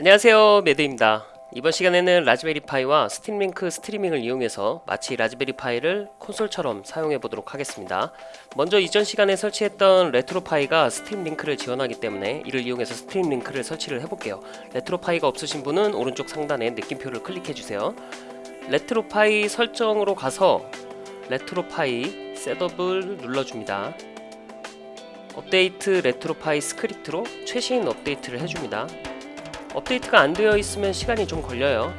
안녕하세요 매드입니다. 이번 시간에는 라즈베리 파이와 스팀링크 스트리밍을 이용해서 마치 라즈베리 파이를 콘솔처럼 사용해 보도록 하겠습니다. 먼저 이전 시간에 설치했던 레트로 파이가 스팀 링크를 지원하기 때문에 이를 이용해서 스팀 링크를 설치를 해볼게요. 레트로 파이가 없으신 분은 오른쪽 상단에 느낌표를 클릭해 주세요. 레트로 파이 설정으로 가서 레트로 파이 setup을 눌러줍니다. 업데이트 RetroPie 스크립트로 최신 업데이트를 해줍니다 업데이트가 안 되어 있으면 시간이 좀 걸려요.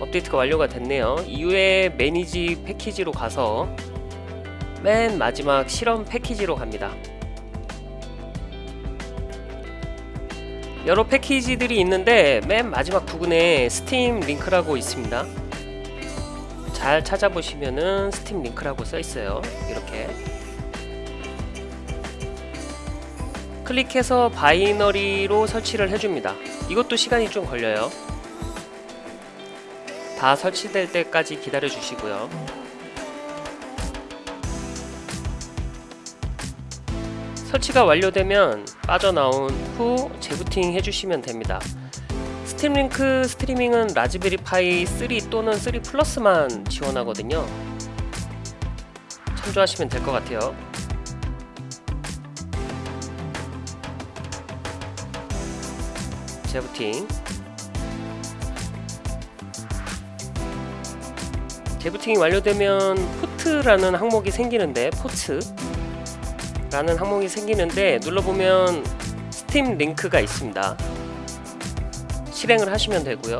업데이트가 완료가 됐네요. 이후에 manage package로 가서 맨 마지막 실험 패키지로 갑니다. 여러 패키지들이 있는데 맨 마지막 부분에 Steam Link라고 있습니다. 잘 찾아보시면은 Steam Link라고 써 있어요. 이렇게 클릭해서 binary로 설치를 해줍니다. 이것도 시간이 좀 걸려요. 다 설치될 때까지 기다려 주시고요. 설치가 완료되면 빠져나온 후 재부팅 해주시면 됩니다. Steam Link 스트리밍은 Raspberry Pi 3 또는 3 플러스만 지원하거든요. 참조하시면 될 것 같아요. 재부팅 재부팅이 완료되면 포트라는 항목이 생기는데 포트? 라는 항목이 생기는데 눌러보면 Steam Link가 있습니다. 실행을 하시면 되고요.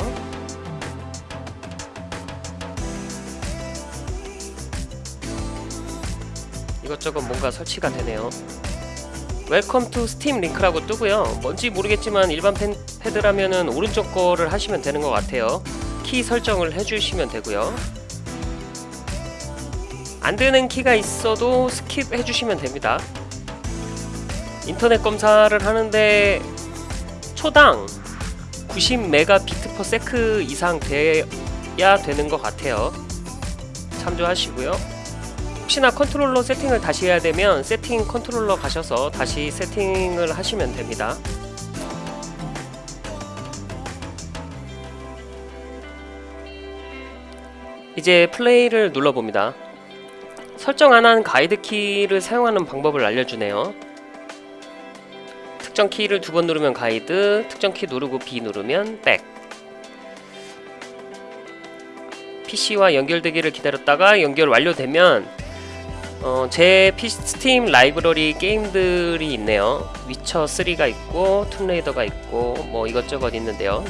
이것저것 뭔가 설치가 되네요 Welcome to Steam Link라고 뜨고요. 뭔지 모르겠지만 일반 펜, 패드라면은 오른쪽 거를 하시면 되는 것 같아요. 키 설정을 해주시면 되고요. 안되는 키가 있어도 skip 해주시면 됩니다. 인터넷 검사를 하는데 초당 90메가비트/sec 이상 돼야 되는 것 같아요. 참조하시고요 혹시나 컨트롤러 세팅을 다시 해야 되면 세팅 컨트롤러 가셔서 다시 세팅을 하시면 됩니다. 이제 플레이를 눌러봅니다. 설정 안한 가이드 키를 사용하는 방법을 알려주네요. 특정 키를 두 번 누르면 가이드 특정 키 누르고 B 누르면 back PC와 연결되기를 기다렸다가 연결 완료되면 어, 제 스팀 라이브러리 게임들이 있네요. 위쳐 3가 있고 Tomb Raider가 있고 뭐 이것저것 있는데요.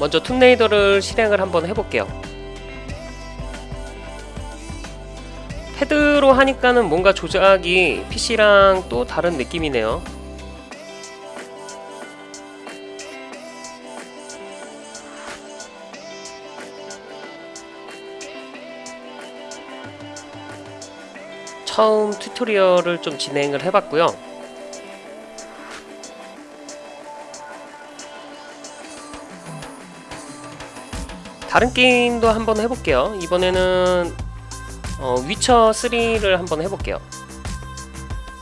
먼저 Tomb Raider를 실행을 한번 해볼게요. 패드로 하니까는 뭔가 조작이 PC랑 또 다른 느낌이네요 처음 튜토리얼을 좀 진행을 해봤고요. 다른 게임도 한번 해볼게요. 이번에는 어, 위쳐 3를 한번 해볼게요.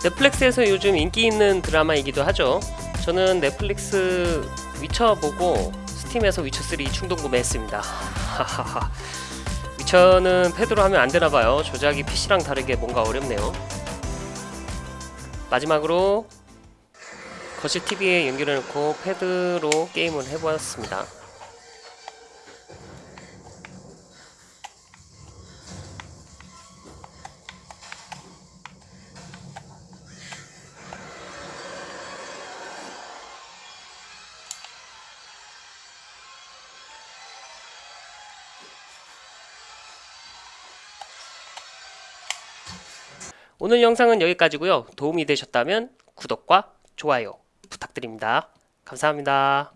넷플릭스에서 요즘 인기 있는 드라마이기도 하죠. 저는 넷플릭스 위쳐 보고 스팀에서 위쳐 3 충동 구매했습니다 위쳐는 패드로 하면 안되나봐요. 조작이 PC랑 다르게 뭔가 어렵네요. 마지막으로 거실 TV에 연결해놓고 패드로 게임을 해보았습니다 오늘 영상은 여기까지고요. 도움이 되셨다면 구독과 좋아요 부탁드립니다. 감사합니다.